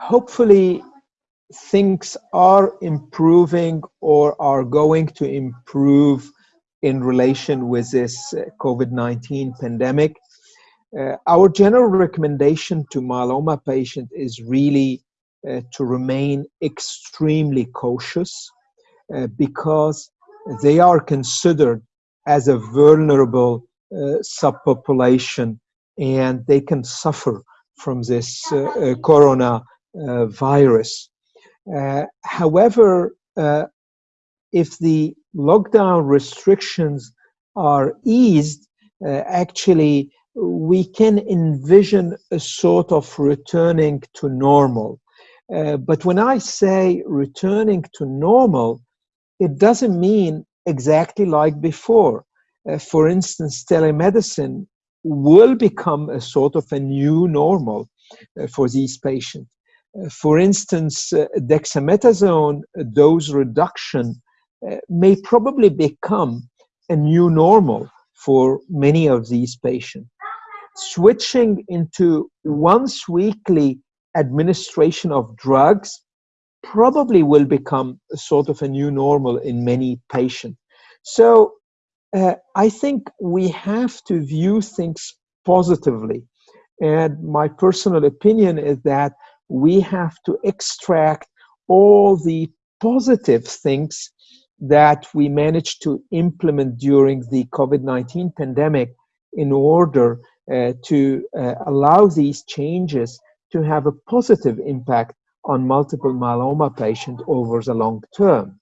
hopefully things are improving or are going to improve in relation with this uh, COVID-19 pandemic. Uh, our general recommendation to myeloma patients is really uh, to remain extremely cautious uh, because they are considered as a vulnerable uh, subpopulation and they can suffer from this uh, corona virus. however, if the lockdown restrictions are eased, uh, actually we can envision a sort of returning to normal. Uh, but when I say returning to normal, it doesn't mean exactly like before. Uh, for instance, telemedicine will become a sort of a new normal uh, for these patients. Uh, for instance, uh, dexamethasone dose reduction uh, may probably become a new normal for many of these patients. Switching into once weekly administration of drugs probably will become a sort of a new normal in many patients. So uh, I think we have to view things positively. And my personal opinion is that we have to extract all the positive things that we managed to implement during the COVID-19 pandemic in order uh, to uh, allow these changes to have a positive impact on multiple myeloma patients over the long term.